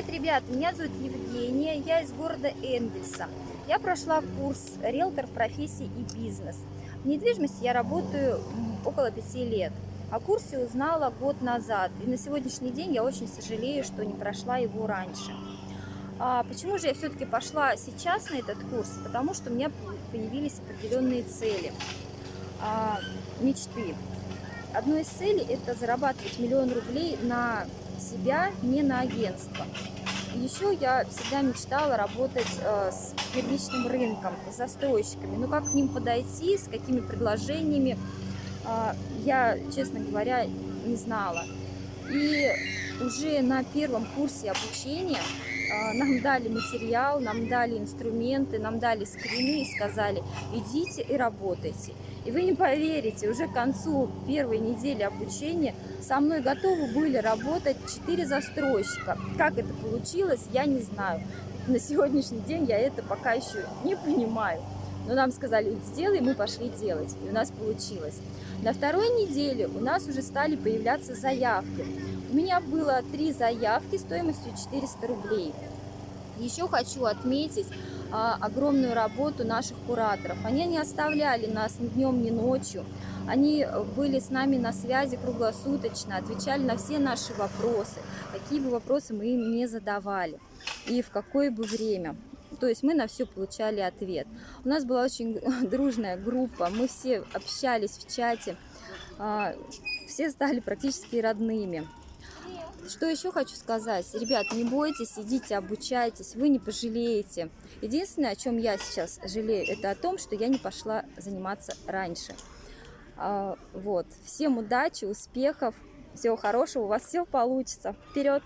Привет, ребят! Меня зовут Евгения, я из города Энгельса. Я прошла курс «Риэлтор в профессии и бизнес». В недвижимости я работаю около пяти лет. О курсе узнала год назад, и на сегодняшний день я очень сожалею, что не прошла его раньше. А почему же я все-таки пошла сейчас на этот курс? Потому что у меня появились определенные цели, а, мечты. Одной из целей – это зарабатывать миллион рублей на себя, не на агентство. Еще я всегда мечтала работать э, с первичным рынком, с застройщиками. Но как к ним подойти, с какими предложениями, э, я, честно говоря, не знала. И уже на первом курсе обучения э, нам дали материал, нам дали инструменты, нам дали скрины и сказали, идите и работайте. И вы не поверите, уже к концу первой недели обучения со мной готовы были работать 4 застройщика. Как это получилось, я не знаю. На сегодняшний день я это пока еще не понимаю. Но нам сказали, сделай, мы пошли делать. И у нас получилось. На второй неделе у нас уже стали появляться заявки. У меня было три заявки стоимостью 400 рублей. Еще хочу отметить, а, огромную работу наших кураторов. Они не оставляли нас ни днем, ни ночью. Они были с нами на связи круглосуточно, отвечали на все наши вопросы, какие бы вопросы мы им не задавали и в какое бы время. То есть мы на все получали ответ. У нас была очень дружная группа, мы все общались в чате, а, все стали практически родными. Что еще хочу сказать? Ребят, не бойтесь, идите, обучайтесь, вы не пожалеете. Единственное, о чем я сейчас жалею, это о том, что я не пошла заниматься раньше. А, вот. Всем удачи, успехов, всего хорошего, у вас все получится. Вперед!